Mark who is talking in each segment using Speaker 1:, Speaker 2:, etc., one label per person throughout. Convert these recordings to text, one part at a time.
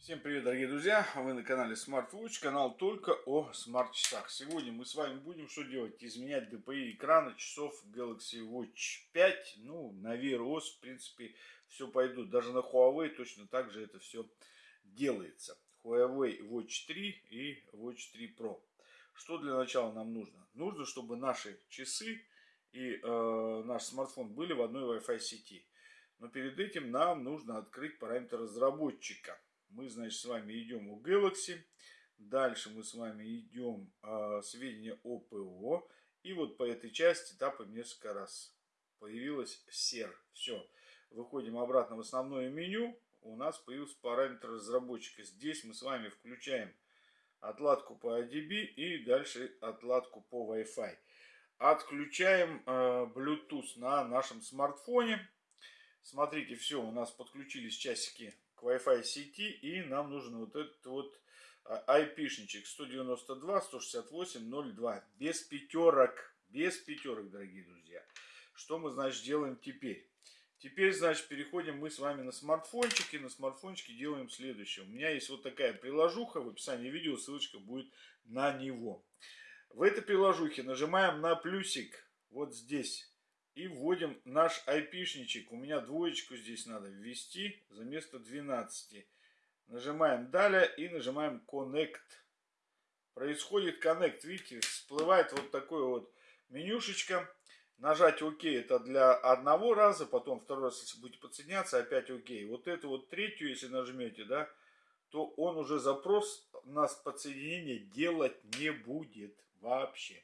Speaker 1: Всем привет, дорогие друзья! Вы на канале SmartWatch, канал только о смарт-часах. Сегодня мы с вами будем что делать? Изменять DPI экрана часов Galaxy Watch 5. Ну, на Wear в принципе, все пойдут. Даже на Huawei точно так же это все делается. Huawei Watch 3 и Watch 3 Pro. Что для начала нам нужно? Нужно, чтобы наши часы и э, наш смартфон были в одной Wi-Fi сети. Но перед этим нам нужно открыть параметр разработчика мы, значит, с вами идем у Galaxy. Дальше мы с вами идем э, сведения о ПО. И вот по этой части тапаем несколько раз. Появилась SER. Все. Выходим обратно в основное меню. У нас появился параметр разработчика. Здесь мы с вами включаем отладку по ADB и дальше отладку по Wi-Fi. Отключаем э, Bluetooth на нашем смартфоне. Смотрите, все, у нас подключились часики к Wi-Fi сети, и нам нужен вот этот вот IP-шничек 192.168.02. Без пятерок, без пятерок, дорогие друзья. Что мы, значит, делаем теперь? Теперь, значит, переходим мы с вами на смартфончики. На смартфончике делаем следующее. У меня есть вот такая приложуха. В описании видео ссылочка будет на него. В этой приложухе нажимаем на плюсик. Вот здесь и вводим наш айпишничек. У меня двоечку здесь надо ввести за место 12. Нажимаем далее и нажимаем Connect. Происходит Connect. Видите, всплывает вот такое вот менюшечка. Нажать ОК это для одного раза, потом второй раз, если будете подсоединяться, опять ОК. Вот эту вот третью, если нажмете, да, то он уже запрос нас подсоединение делать не будет вообще.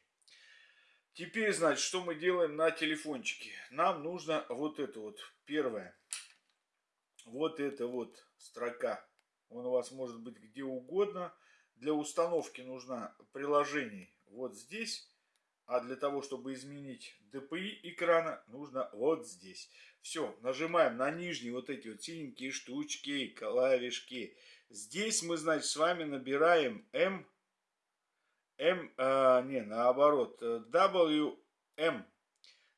Speaker 1: Теперь, значит, что мы делаем на телефончике? Нам нужно вот это вот, первое. Вот это вот строка. Он у вас может быть где угодно. Для установки нужно приложение вот здесь. А для того, чтобы изменить DPI экрана, нужно вот здесь. Все, нажимаем на нижние вот эти вот синенькие штучки, клавишки. Здесь мы, значит, с вами набираем M М, а, не, наоборот, WM.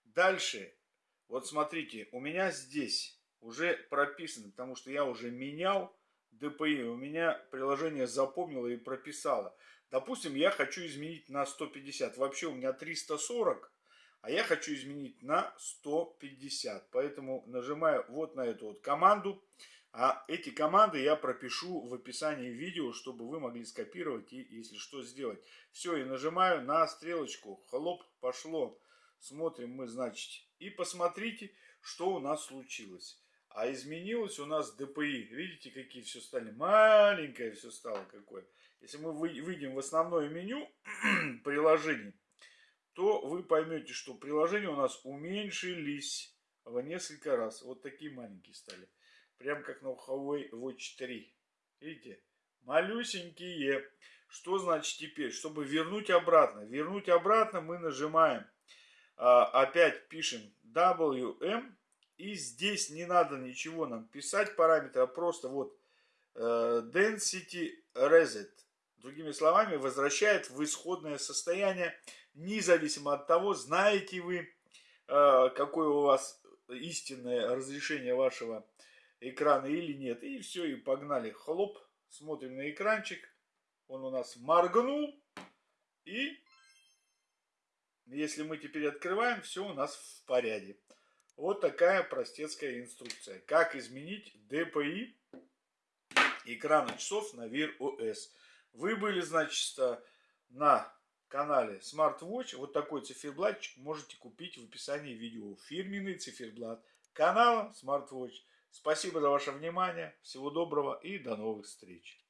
Speaker 1: Дальше, вот смотрите, у меня здесь уже прописано, потому что я уже менял DPI, у меня приложение запомнило и прописало. Допустим, я хочу изменить на 150, вообще у меня 340, а я хочу изменить на 150. Поэтому нажимаю вот на эту вот команду. А эти команды я пропишу в описании видео, чтобы вы могли скопировать и, если что, сделать. Все, и нажимаю на стрелочку. Хлоп, пошло. Смотрим мы, значит. И посмотрите, что у нас случилось. А изменилось у нас DPI. Видите, какие все стали? Маленькое все стало какое. Если мы выйдем в основное меню приложений, то вы поймете, что приложения у нас уменьшились в несколько раз. Вот такие маленькие стали. Прям как на Huawei Watch 3. Видите? Малюсенькие. Что значит теперь? Чтобы вернуть обратно. Вернуть обратно мы нажимаем. А, опять пишем WM. И здесь не надо ничего нам писать параметра. А просто вот э, Density Reset. Другими словами, возвращает в исходное состояние, независимо от того, знаете вы, э, какое у вас истинное разрешение вашего экрана или нет. И все, и погнали. Хлоп, смотрим на экранчик. Он у нас моргнул. И если мы теперь открываем, все у нас в порядке. Вот такая простецкая инструкция. Как изменить DPI экрана часов на Wear OS. Вы были, значит, на канале SmartWatch. Вот такой циферблатчик можете купить в описании видео. Фирменный циферблат канала SmartWatch. Спасибо за ваше внимание. Всего доброго и до новых встреч.